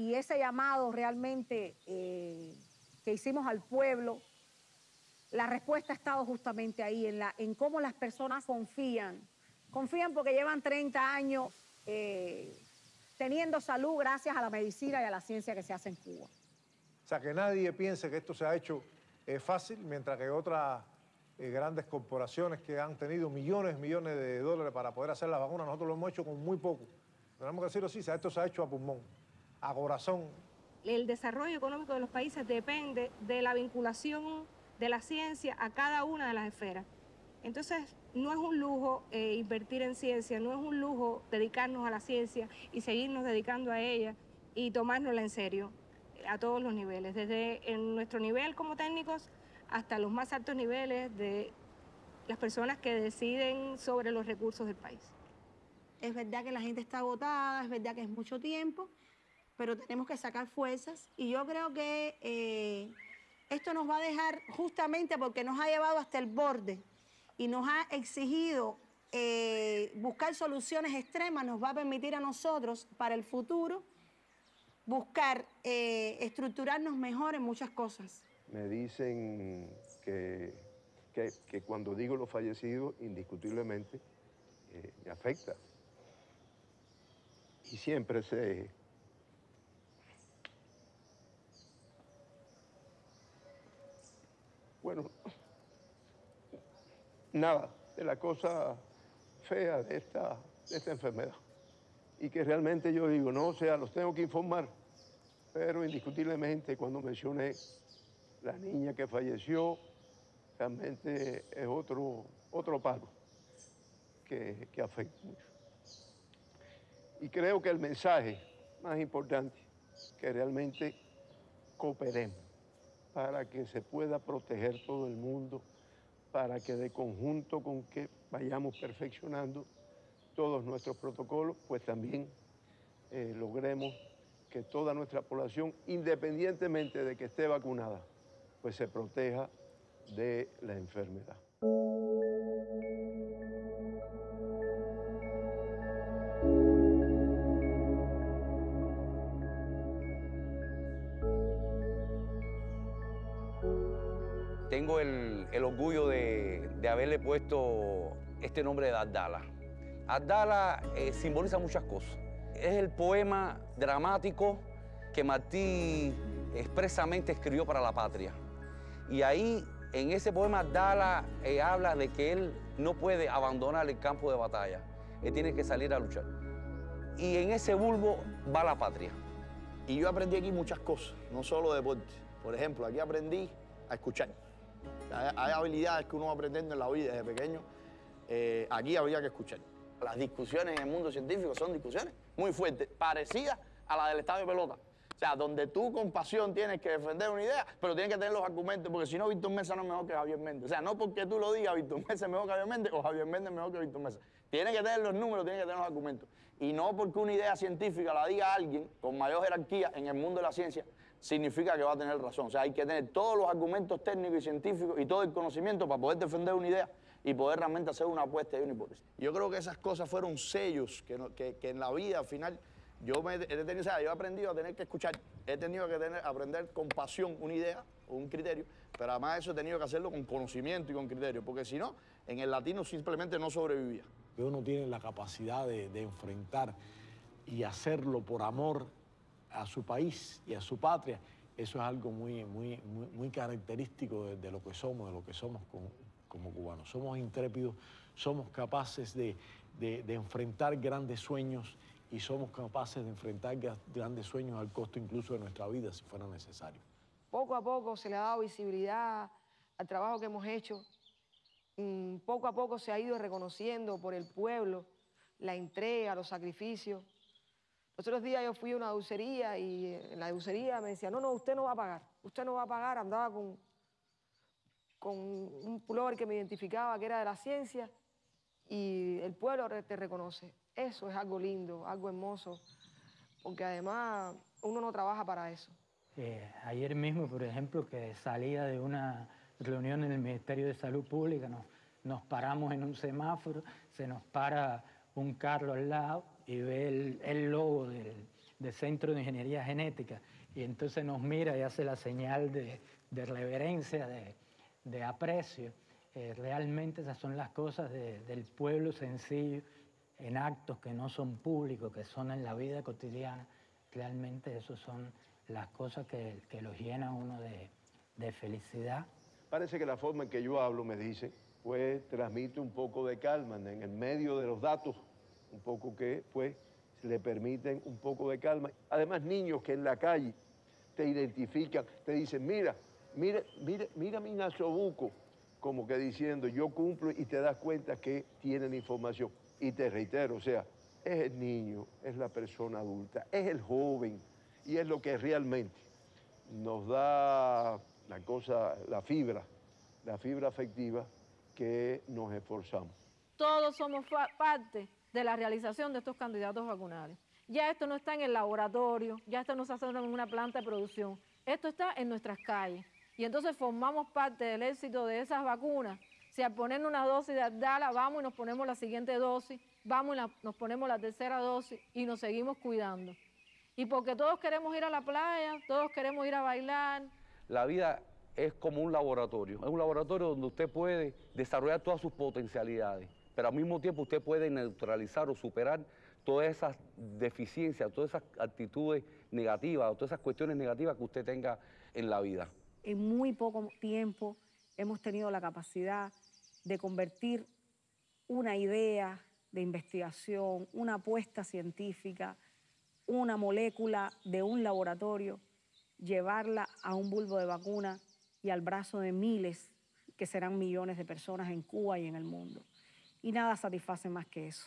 y ese llamado realmente eh, que hicimos al pueblo, la respuesta ha estado justamente ahí, en, la, en cómo las personas confían. Confían porque llevan 30 años eh, teniendo salud gracias a la medicina y a la ciencia que se hace en Cuba. O sea, que nadie piense que esto se ha hecho eh, fácil, mientras que otras grandes corporaciones que han tenido millones, millones de dólares para poder hacer las vacunas, nosotros lo hemos hecho con muy poco. Tenemos que decirlo así, esto se ha hecho a pulmón a corazón. El desarrollo económico de los países depende de la vinculación de la ciencia a cada una de las esferas. Entonces, no es un lujo eh, invertir en ciencia, no es un lujo dedicarnos a la ciencia y seguirnos dedicando a ella y tomárnosla en serio a todos los niveles, desde en nuestro nivel como técnicos hasta los más altos niveles de las personas que deciden sobre los recursos del país. Es verdad que la gente está agotada, es verdad que es mucho tiempo, pero tenemos que sacar fuerzas y yo creo que eh, esto nos va a dejar justamente porque nos ha llevado hasta el borde y nos ha exigido eh, buscar soluciones extremas, nos va a permitir a nosotros para el futuro buscar eh, estructurarnos mejor en muchas cosas. Me dicen que, que, cuando digo los fallecidos, indiscutiblemente me afecta. Y siempre se bueno, nada de la cosa fea de esta, esta enfermedad. Y que realmente yo digo, no, o sea, los tengo que informar, pero indiscutiblemente cuando mencioné la niña que falleció, realmente es otro, otro palo que, que afecta mucho. Y creo que el mensaje más importante, que realmente cooperemos para que se pueda proteger todo el mundo, para que de conjunto con que vayamos perfeccionando todos nuestros protocolos, pues también eh, logremos que toda nuestra población, independientemente de que esté vacunada, pues se proteja de la enfermedad. Puesto este nombre de Abdala. Abdala eh, simboliza muchas cosas. Es el poema dramático que Martí expresamente escribió para la patria. Y ahí, en ese poema, Abdala eh, habla de que él no puede abandonar el campo de batalla. Él tiene que salir a luchar. Y en ese bulbo va la patria. Y yo aprendí aquí muchas cosas, no solo deporte. Por ejemplo, aquí aprendí a escuchar. Hay, habilidades que uno va aprendiendo en la vida desde pequeño. Eh, aquí habría que escuchar. Las discusiones en el mundo científico son discusiones muy fuertes, parecidas a la del estadio de pelota. O sea, donde tú con pasión tienes que defender una idea, pero tienes que tener los argumentos, porque si no, Víctor Mesa no es mejor que Javier Méndez. O sea, no porque tú lo digas, Víctor Mesa es mejor que Javier Méndez o Javier Méndez es mejor que Víctor Mesa. Tiene que tener los números, tiene que tener los argumentos. Y no porque una idea científica la diga alguien con mayor jerarquía en el mundo de la ciencia, significa que va a tener razón. O sea, hay que tener todos los argumentos técnicos y científicos y todo el conocimiento para poder defender una idea y poder realmente hacer una apuesta y una hipótesis. Yo creo que esas cosas fueron sellos que, no- que- que en la vida al final yo, me, he tenido, o sea, yo he aprendido a tener que escuchar, he tenido que tener, aprender con pasión una idea o un criterio, pero además eso he tenido que hacerlo con conocimiento y con criterio, porque si no, en el latino simplemente no sobrevivía. uno tiene la capacidad de, de enfrentar y hacerlo por amor a su país y a su patria, eso es algo muy, muy, muy, característico de, lo que somos, de lo que somos como, cubanos. Somos intrépidos, somos capaces de, de- de enfrentar grandes sueños y somos capaces de enfrentar gra- grandes sueños al costo incluso de nuestra vida si fuera necesario. Poco a poco se le ha dado visibilidad al trabajo que hemos hecho. Mm, Poco a poco se ha ido reconociendo por el pueblo la entrega, los sacrificios. Otros días yo fui a una dulcería y en la dulcería me decía, no, no, usted no va a pagar, usted no va a pagar. Andaba con, con un pullover que me identificaba que era de la ciencia y el pueblo te reconoce. Eso es algo lindo, algo hermoso, porque además uno no trabaja para eso. Eh, ayer mismo, por ejemplo, que salía de una reunión en el Ministerio de Salud Pública, nos, nos paramos en un semáforo, se nos para un carro al lado y ve el, logo del, Centro de Ingeniería Genética y entonces nos mira y hace la señal de, reverencia, de, aprecio. Eh, realmente esas son las cosas de- del pueblo sencillo, en actos que no son públicos, que son en la vida cotidiana. Realmente eso son las cosas que, que los llenan uno de, de felicidad. Parece que la forma en que yo hablo, me dice, pues transmite un poco de calma en el medio de los datos, un poco que pues le permiten un poco de calma. Además, niños que en la calle te identifican, te dicen, mira, mira, mira, mira mi nasobuco, como que diciendo, yo cumplo y te das cuenta que tienen información. Y te reitero, o sea, es el niño, es la persona adulta, es el joven y es lo que realmente nos da la cosa, la fibra, la fibra afectiva que nos esforzamos. Todos somos parte de la realización de estos candidatos vacunales. Ya esto no está en el laboratorio, ya esto no se hace en una planta de producción, esto está en nuestras calles. Y entonces formamos parte del éxito de esas vacunas. Si al poner una dosis de Abdala, vamos y nos ponemos la siguiente dosis, vamos y la- nos ponemos la tercera dosis y nos seguimos cuidando. Y porque todos queremos ir a la playa, todos queremos ir a bailar, La vida es como un laboratorio. Es un laboratorio donde usted puede desarrollar todas sus potencialidades, pero al mismo tiempo usted puede neutralizar o superar todas esas deficiencias, todas esas actitudes negativas, todas esas cuestiones negativas que usted tenga en la vida. En muy poco tiempo hemos tenido la capacidad de convertir una idea de investigación, una apuesta científica, una molécula de un laboratorio, llevarla a un bulbo de vacuna y al brazo de miles, que serán millones de personas en Cuba y en el mundo. Y nada satisface más que eso.